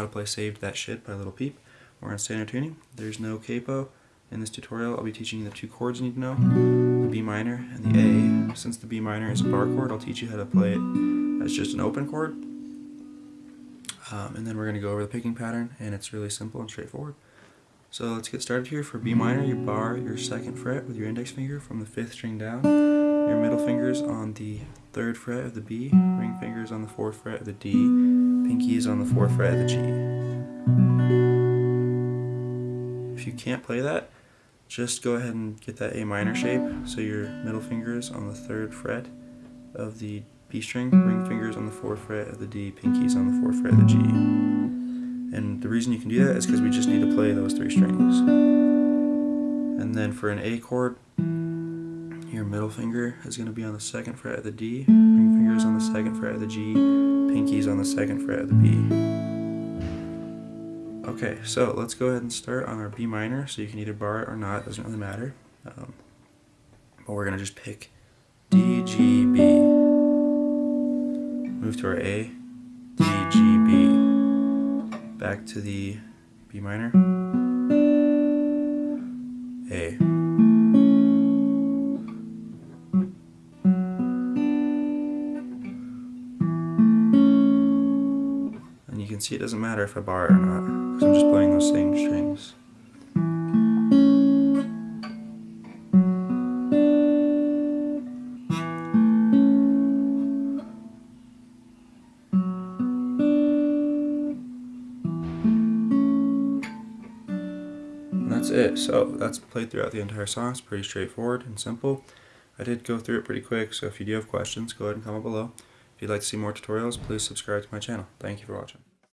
how to play Saved That Shit by Lil Peep. We're on standard tuning. There's no capo. In this tutorial, I'll be teaching you the two chords you need to know, the B minor and the A. Since the B minor is a bar chord, I'll teach you how to play it as just an open chord. Um, and then we're going to go over the picking pattern, and it's really simple and straightforward. So let's get started here. For B minor, you bar your second fret with your index finger from the fifth string down, your middle fingers on the third fret of the B, ring fingers on the fourth fret of the D, pinkies on the fourth fret of the G. If you can't play that, just go ahead and get that A minor shape, so your middle fingers on the third fret of the B string, ring fingers on the fourth fret of the D, pinkies on the fourth fret of the G. And the reason you can do that is because we just need to play those three strings. And then for an A chord, your middle finger is going to be on the second fret of the D, fingers on the second fret of the G, pinkies on the second fret of the B. Okay, so let's go ahead and start on our B minor, so you can either bar it or not, doesn't really matter. Um, but we're going to just pick D, G, B. Move to our A, D, G, B back to the B minor, can see it doesn't matter if I bar it or not, because I'm just playing those same strings. that's it. So that's played throughout the entire song. It's pretty straightforward and simple. I did go through it pretty quick, so if you do have questions, go ahead and comment below. If you'd like to see more tutorials, please subscribe to my channel. Thank you for watching.